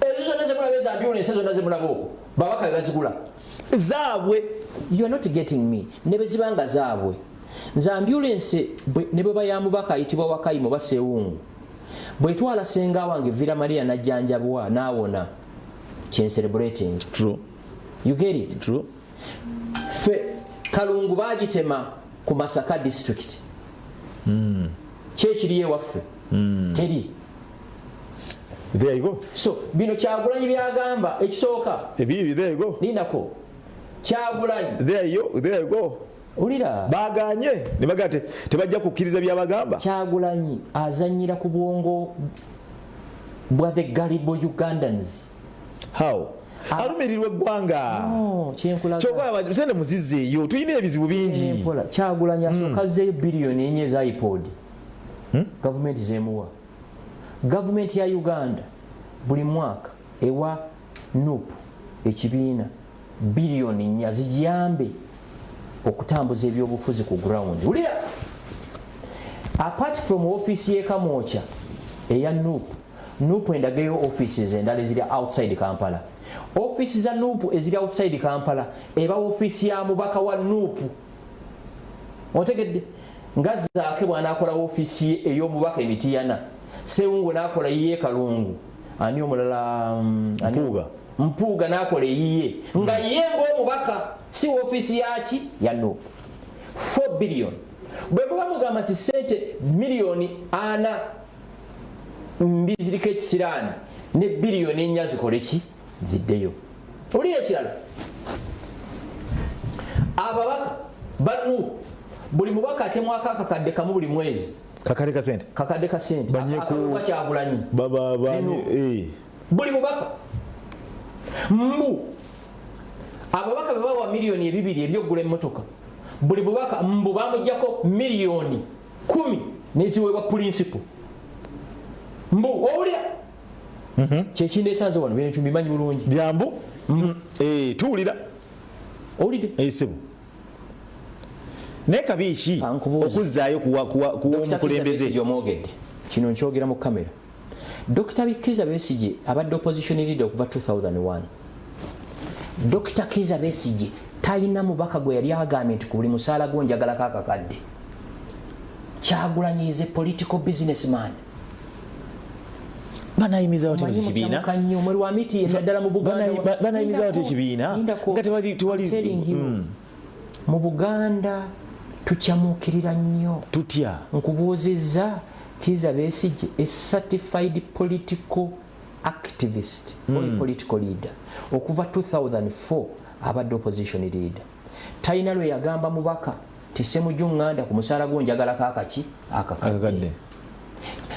Speaker 2: Ezo zonna zemulaba eza ambulance zonna zemulaba okwo babaka be bazigula.
Speaker 1: Zaabwe
Speaker 2: you are not getting me. Ne bwe ziba nga zaabwe nze ambulance ne bwe bayamubaka ayitibwa wakayimo basewungu bwetwala senga wange vira maria najjanjabwa naawona kyencerebrating
Speaker 1: true.
Speaker 2: You get it?
Speaker 1: True.
Speaker 2: Fe kalungu bagitema ku masaka district. Kyekiri ewaffe teri.
Speaker 1: There you go.
Speaker 2: So bino kyagulanyi byagamba ekisooka.
Speaker 1: Ebibi there you go.
Speaker 2: Lindako kyagulanyi.
Speaker 1: There you there you go
Speaker 2: ulira
Speaker 1: baganye. Ne bagaa te tebajja kukkiriza byabagamba
Speaker 2: kyagulanyi azanyira ku bwongo bwa the galibo ugandans.
Speaker 1: How? Alumirirwa eggwanga.
Speaker 2: Kyenkulaga.
Speaker 1: Kyokola sente muzizzeeyo tulina ebizibu bingi.
Speaker 2: Empola. kyagulanyi asooka azzeeyo biliyoni enye eza ipod. Gavumenti zemuwa. Gavumenti ya uganda buli mwaka ewa nup ekibiina biliyoni nnya zigiyambe okutambuza ebyobufuzi ku ground. Wulira apart from ofiisi yekamwokya eya nup nup endagayo offices endala eziri outside kampala. Ofiisi za nup eziri outside kampala eba ofiisi ya mubaka wa nup otegedde nga zaake bwanakola ofiisi ey'omubaka emitiyana sewungu nakola yiye kalungu. Ani omulala mm,
Speaker 1: Mpuuga.
Speaker 2: nakola eyiye. Nga ye ngaomubaka si ofiisi yaki ya nup 4 billion. Bwe muba mugamba nti sente miliyoni ana mbiziriko ekisiraani ne biliyoni ennya zikole ki? Ziddeyo. Owulira ekirala. Ababaka banu buli mubaka atemwako akakadde kamu buli mwezi.
Speaker 1: Kakale ka sente
Speaker 2: kakadde ka sente
Speaker 1: Banyeku-
Speaker 2: akaluga kyagulanyi.
Speaker 1: Baba bani
Speaker 2: Bino.
Speaker 1: eh.
Speaker 2: Buli mubaka. Mbu ababaka be bawa miliyoni ebibiri ebyokugula emmotoka buli mubaka mbu bamugjako miliyoni kumi neziweebwa principle mbu owulira? Kyekindeesanze wano bintu mbimanyi bulungi.
Speaker 1: Byambu? Eh, tuwulira.
Speaker 2: Owulidde?
Speaker 1: Esibu naye kabi ki
Speaker 2: Ankubuuza.
Speaker 1: okuzzaayo kuwa kuwa- kuwa omukulembeze?
Speaker 2: omwogedde. Kino nkyogera mu kamera dr kiza besige abadde opposition leader okuva 2001 dr kiza besige talina mubaka gwe yali agambye nti ku buli musaala gwo njagalako akakadde kyagulanyize political businessman.
Speaker 1: Banayimizawo te
Speaker 2: Omanyi
Speaker 1: ekibiina
Speaker 2: mukyamuka nnyo omweri wa miti naddala mu buganda
Speaker 1: Banayi- ba- banayimizawo te ekibiina
Speaker 2: Lindako.
Speaker 1: nga tewali tewali
Speaker 2: I'm telling you,
Speaker 1: Mm,
Speaker 2: mu buganda tukyamuukirira nnyo.
Speaker 1: Tutya?
Speaker 2: Nkubuuzizza kiza besige a certified political activist or a political leader okuva 2004 abadde opposition leader. Talina lwe yagamba mubaka tisemujunganda ku musaala gwo njagalako akaki akakadde.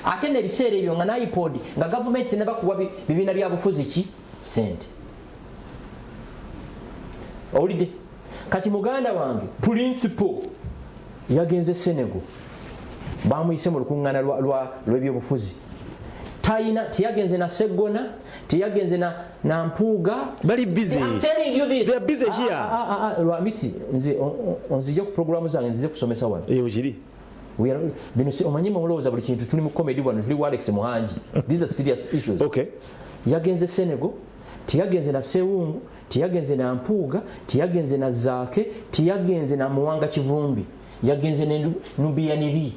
Speaker 2: Ate nebiseera ebyo nga naipod nga gavumenti tenebakuwa bi- bibiina bya bufuzi ki? Sente owulidde? Kati muganda wange principal yagenze senego. Bamuyise mu lukuŋŋaana lw'ebyobufuzi tayina teyagenze na seggona tiyagenze na, na mpuuga
Speaker 1: bali busy.
Speaker 2: I'm telling you this.
Speaker 1: They are busy here.
Speaker 2: Ah, ah, ah, ah, lwamiti nze onzi onzije ku programu zange nzize kusomesa wano.
Speaker 1: Eh ujiri.
Speaker 2: We are- bino si- omanyi mulowooza buli kintu tuli mu comedy wano tuli walex muhangi. These are serious issues. <laughs>
Speaker 1: Okay.
Speaker 2: Yagenze senego teyagenze na sewungu teyagenze na mpuuga teyagenze na zaake teyagenze na muwanga kivumbi. Yagenze ne nubia nubiyaniri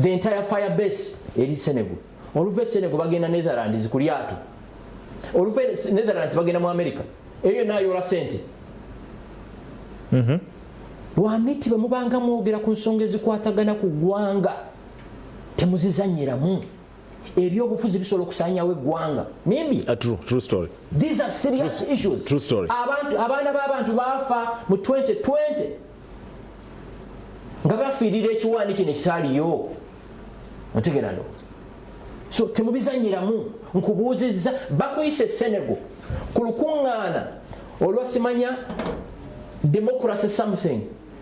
Speaker 2: the entire fire base eri senego oluva e senego bagenda netherlands ku lyato oluva netherlands bagenda mu america. Eyo yonna ayola sente lwamiti bwe mubanga mwogera ku nsonga ezikwatagana ku ggwanga temuzizanyiramu ebyobufuzi bisobola okusanyawo eggwanga. Nimbi?
Speaker 1: A true true story.
Speaker 2: These are serious
Speaker 1: True-
Speaker 2: issues.
Speaker 1: true story.
Speaker 2: abantu abaana b'abantu baafa mu 2020 nga bafiirira ekiwaani kino ekisaaliyo. Otegera ndo so temubizanyiramu nkubuuzizza bakuyise senego. Ku lukuŋŋaana olwasimanya democracy something.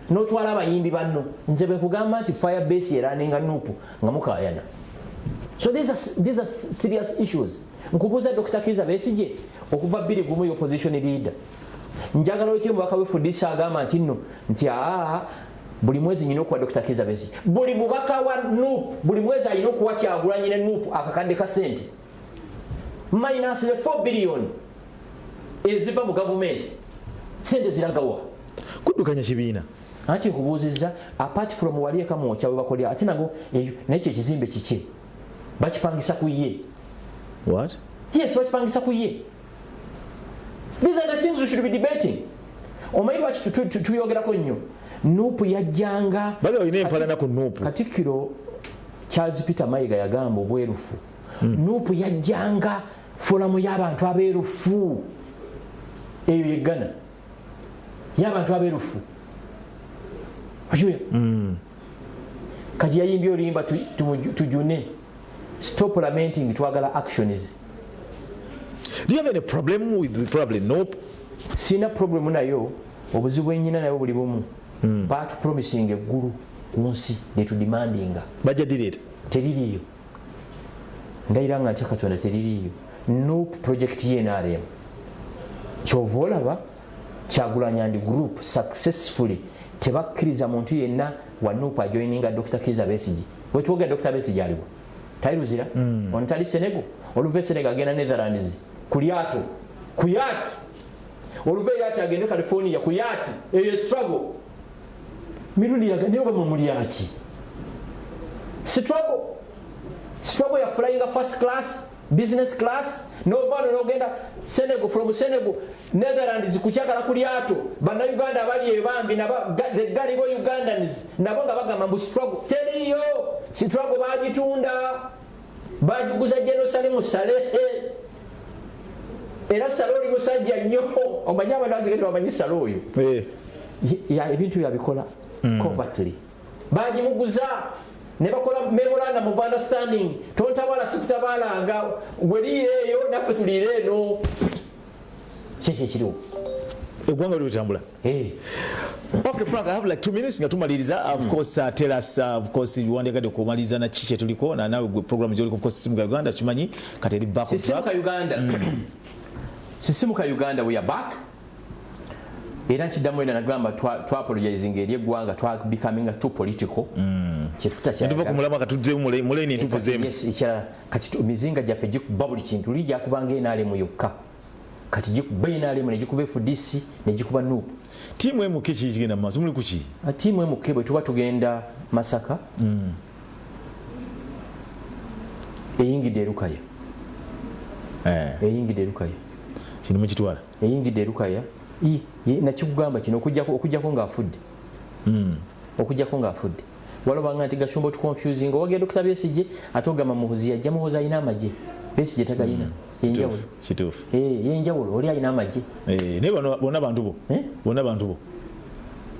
Speaker 2: Notwala abayimbi banno nze bwe kugamba nti firebase eraninga nupu nga mukayana so these are, these are serious issues. Nkubuuza dr kiza besije okuva bbiri gumu opposition leader. Njagala otyo omubaka wefudisa agamba nti nno nti aa buli mwezi nyina okuwa dr kiza besije buli mubaka wa nup buli mwezi alina okuwa kyagulanyi ne nup akakadde ka sente minus the 4 billion eziva mu gavumenti sente ziragawa
Speaker 1: kuddukanya kibiina
Speaker 2: anti nkubuuzizza apart from wali eka mwokya we bakolera ate nago naye kyo ekizimbe kiki bakipangisa ku ye
Speaker 1: what
Speaker 2: yes bakipangisa ku ye these are the things we should be debating omanyi lwaki tu- tu- tu- tuyogerako nnyo nupu yajjanga.
Speaker 1: Baga olina empalana ku nuupu.
Speaker 2: Katikkiro charles peter mayiga yagamba obwerufu. Nupu yajjanga folamu y'abantu abeerufu. Eyo yeggana y'abantu abeerufu. Ajuya kati yayimbye oluyimba tujune. Stop lamenting twagala actions.
Speaker 1: Do you have any problem with with probably nope.
Speaker 2: Sina problemu nayo. Obuzibu enyina nayo buli bumu batupromising eggulu ku nsi lyetudimandinga
Speaker 1: bajja direta
Speaker 2: teririiyo ndayira nga ntya katonda teririiyo nup project yenrm kyova olaba kyagulanyandi group successfully. Tebakkiriza muntu yenna wa nup ajoininga dr. Kiza besigi wetwogera dr. Besigi aliwo tairuzira ono tali senego? Oluva e senego agenda netherlands. Ku lyato. Ku yati oluva agende california. Ku yati eyo struggle mirundi yaga naye oba mumulyaki struggle struggle ya flying first class business class novano nogenda senego from senego netherlands kukyagala ku lyato bannayuganda abali eyo bambi the galibo ugandans. Nabo nga bagamba mbu struggle teriyo struggle bagitunda bagiguza jerusalemu salehe era sale oli musajja nnyo omanyi abantu bazige tebamanyi sale oyo ebintu byabikola covertly bagimuguza ne bakola memorandum of understanding tontabala sikutabalanga weliire eyo naffe tuliire eno kyekyo ekiriwo
Speaker 1: eggwanga oli wetambula
Speaker 2: Eh.
Speaker 1: okay okay frank i have like two minutes nga tumaliriza. Of course uh, tell us uh, of course wandigadde kumaliriza na kiki kyetuliko na nawe gwe program gyoliko of course simuka ga uganda kimanyi kati eri back on
Speaker 2: sisimu
Speaker 1: track
Speaker 2: ka uganda sisimuka uganda we are back era nkiddamu ena nagamba twa- twapologizing eri eggwanga twa becoming too political.
Speaker 1: Netuva ku mulama katuddeemu muleni ntuvuzeemu
Speaker 2: Yes, ekirala kati emizinga gyaffe gikuba buli kintu. Luli gyakubanga enaalemu yokka. Kati gikuba enaalemu negikuba fdc negikuba nuupu.
Speaker 1: Tiimu emu ki kiki kigenda mu maaso? Muli kuki
Speaker 2: tiimu emuke bwe tuba tugenda masaka. Eyingidde erukaya.
Speaker 1: Eh,
Speaker 2: eyingidde erukaya.
Speaker 1: Kino mukitwala.
Speaker 2: Eyingidde erukaya nakikugamba kino okujjako okujjako ng'afudde. Okujjako ng'afudde. Walobanga nti gashumba otuconfusing owagenda okutaba besije ate ogamba muhozi yajja muhozi alina amagye. Besije tagalina yenjawulo.
Speaker 1: kituufu.
Speaker 2: Eh, yenjawulo oli alina amagye.
Speaker 1: Eh, naye bonna bantu bo.
Speaker 2: Eh?
Speaker 1: bonna bantu bo.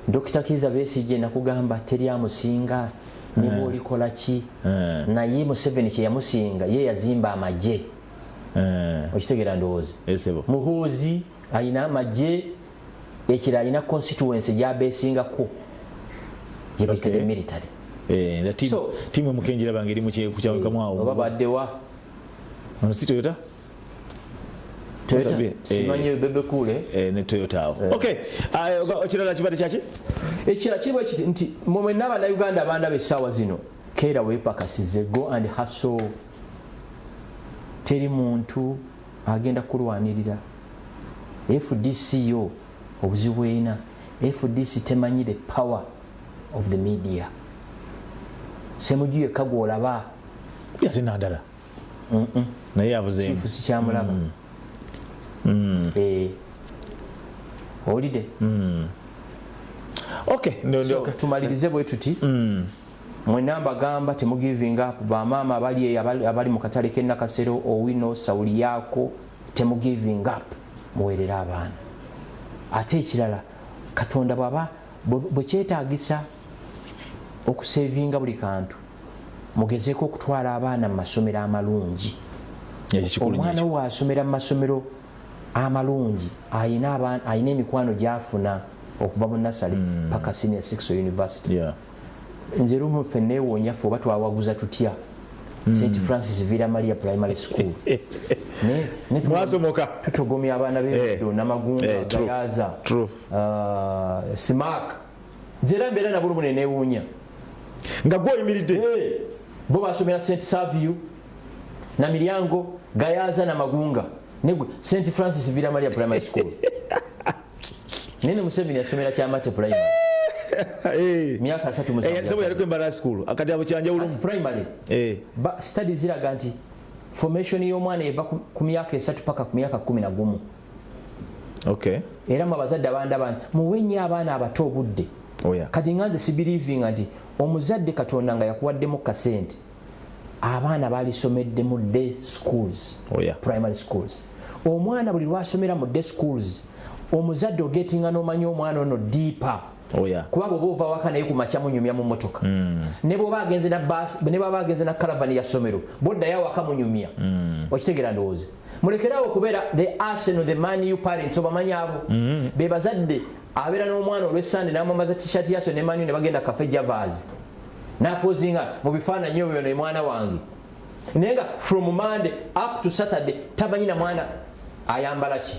Speaker 2: Dokita kiza besije nakugamba teri amusinga ne bwolikola ki? Naye museveni kyeyamusinga ye yazimba amagye. Okitegeera ndowooza. Muhoozi alina amagye ekira alina constituency gyabesingako gyebayita
Speaker 1: Okay.
Speaker 2: the military.
Speaker 1: Eh, na tiimu-
Speaker 2: So-
Speaker 1: tiimu emukenjira bange eri mukyawekamu
Speaker 2: oba
Speaker 1: awo.
Speaker 2: baddewa
Speaker 1: ono si toyota? Eh.
Speaker 2: simanyi bebekule
Speaker 1: Eh, ne toyota awo. Ok oba- ekirala kibadde kyaki
Speaker 2: ekirala kiriwo kiti nti mwemwenna abannayuganda abandaba essaawa zino keera weepakasize go and haso teri muntu agenda kulwanirira. Fdc yo obuzibu ena fdc temanyi the power of the media. Semuju yekka gwolaba.
Speaker 1: Ate nandala naye avuzeemu
Speaker 2: kifu sikyamulaba Eh. owulidde?
Speaker 1: Ok ndo-
Speaker 2: So,
Speaker 1: ndo-
Speaker 2: tumalirize bwe tuti. Mwena mbagamba temugiving up bamaama abali eyo abali- abali mu katale k'enakasero owino sawuli yaako temugiving up muweerere abaana ate ekirala. Katonda bwaba bwe- bwe kyetaagisa okusevinga buli kantu mugezeeko okutwala abaana mu masomero amalungi. Omwana
Speaker 1: nnyo
Speaker 2: we wasomera mu masomero amalungi ayina emikwano gyafuna okuva mu nasale paka senior six university. Nze lumu ffe neewoonya ffe oba twawaguza tutya st francis villa maria primary school. <laughs> Ne- ne tu-
Speaker 1: mwasomoka
Speaker 2: tutogomya abana b'ebiro
Speaker 1: Eh,
Speaker 2: namagunga
Speaker 1: true,
Speaker 2: gayaza
Speaker 1: true.
Speaker 2: uh, simak zera mbera na bulu munene wunya
Speaker 1: nga imiride.
Speaker 2: Eh, bo basomera st savio na miryango gayaza na magunga. Negwe st francis villa maria primary school. <laughs> Nene museveni yasomera kyamate primary.
Speaker 1: Eh. <laughs>
Speaker 2: myaka asatu
Speaker 1: Eh,
Speaker 2: musanvu
Speaker 1: yaliko embala school. Akatabo kyanjawulumu
Speaker 2: primary.
Speaker 1: Eh.
Speaker 2: study ziraga nti formation y'omwana eva ku- myaka esatu paka ku myaka kumi na gumu.
Speaker 1: Ok
Speaker 2: era mu abazadde abandaba muwe nnyo abaana abato obudde.
Speaker 1: Oya
Speaker 2: kati nga nze sibirivinga nti omuzadde katonda nga yakuwaddemu kasente abaana balisomedde mu day schools
Speaker 1: oya
Speaker 2: primary schools. Omwana buli lwasomera mu day schools omuzadde ogetinga n'omanya omwana ono diipa kuba bwoba ova waka naye ku makya munyumya mu motoka ne bwoba agenze na bus- ne baba agenze na karavani ya ssomero boddayo awaka munyumya okitegeera ndowooza. Mulekerawo okubeera the arsenal the man you parents obamanyi abo? Be bazadde abeera n'omwana olw'essande n'amwambaza t-shirt yaso ne manu ne bagenda cafe javas. Napozinga mu bifaananyi obyo ne mwana wange. Naye nga from monday up to saturday tamanyi na mwana ayambala ki?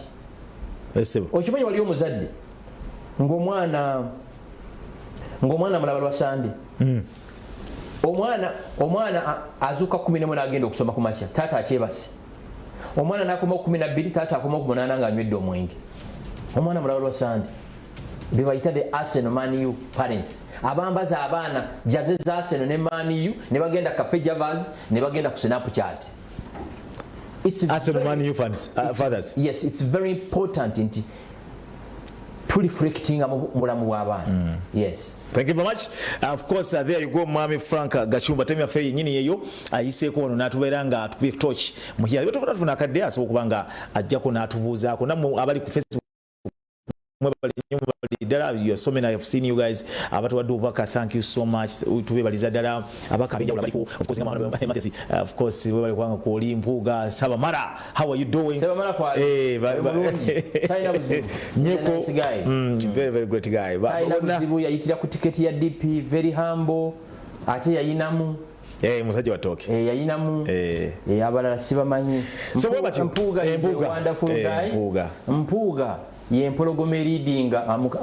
Speaker 2: Okimanyi wali omuzadde? Ngaomwana ngaomwana mulaba lwa sande omwana omwana azuuka 11 nagenda okusoma ku makya. Taata akyebase. Omwana nakoma ku 12 taata akoma ku 8 nga anywedde omwenge. Omwana mulaba lwa sande bebayita the arsenal manu parents. Abambaza abaana jaze za arsenal ne manu ne bagenda cafe javas ne bagenda ku snapchat It's very-
Speaker 1: uh, fathers.
Speaker 2: yes it's very important nti tuliflectinga mu bulamu bw'abaana yes
Speaker 1: Thank you very much. Uh, of course, uh, there you go, Mwami Frank Gachumba. Temi yaffe yennyini yeyo ayiseeko wano n'atubeera nga atubye torch mu kyalo. Tufuna tufuna akadde asobola okuba nga ajjako n'atubuuzaako. Nammwe abali ku Facebook mwe bali nnyo ddala you are so many I've seen you guys abatuwadde obubaka thank you so much tubebaliza ddala abaka abenjawulo abaliko of course nga Matesi uh, of course webali kubanga kwoli mpuuga sabamala how are you doing
Speaker 2: Sabamala kwa
Speaker 1: Eh.
Speaker 2: Talina buzibu. <laughs>
Speaker 1: nyeko
Speaker 2: Nice guy.
Speaker 1: Mm, very very great guy bonna-
Speaker 2: buzibu yayitira ku tiketi ya dp very humble ate yayinamu
Speaker 1: Eh, musajja watoke.
Speaker 2: eh, yayinamu
Speaker 1: Eh.
Speaker 2: Eh, abalala sibamanyi
Speaker 1: So bwe batyo.
Speaker 2: mpuuga
Speaker 1: Eh, Mpuuga.
Speaker 2: wonderful
Speaker 1: Eh,
Speaker 2: guy.
Speaker 1: Mpuuga.
Speaker 2: mpuuga yempologoma eridinga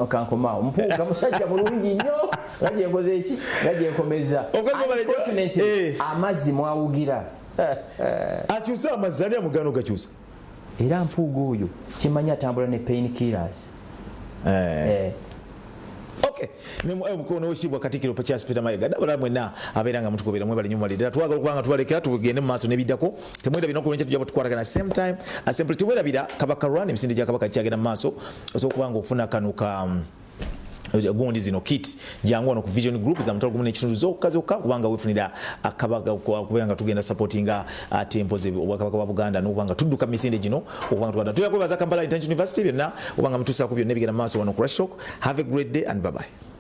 Speaker 2: kankomaawo mpuuga musajja mulungi nnyo. Nga gyenkoze eki nga gyenkomeza
Speaker 1: Eh.
Speaker 2: amazzi mwawugira. <laughs>
Speaker 1: Akyuse amazzi ani amugana ogakyusa
Speaker 2: era mpuuga oyo kimanyi atambula ne pain killers Eh,
Speaker 1: Okay. mukono wekitiibwa katikiro pakyas peter mayiga dabala mwena abeera nga mutugoberera mwebali nyo mwali ddala twagala okubanga tubalekera tugende mu maaso n'ebiddako temwerabira nokulwenca tujja tukwatagana same time. Simply temwerabira kabaka run emisinde gya kabaka kyagenda mu maaso osobola okubanga ofuna kano ka um, gundi zino kit jangu wano vision group za mutalo gumu zo zokka zokka kubanga wefunira kwa kubanga tugenda supportinga uh, tempo ze obwakabaka bwa buganda n'okubanga tudduka misinde gino okubanga tuganda tuyina kwebaza kampala international university byonna obanga mtusa byonna ebigenda mu maaso wano ku rushtalk. Have a great day and bye bye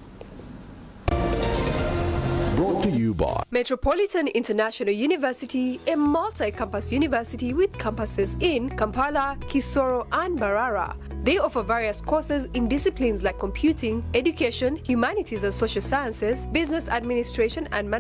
Speaker 3: Metropolitan International University, a multi-campus university with campuses in Kampala, Kisoro, and Barara. They offer various courses in disciplines like computing, education, humanities and social sciences, business administration, and management.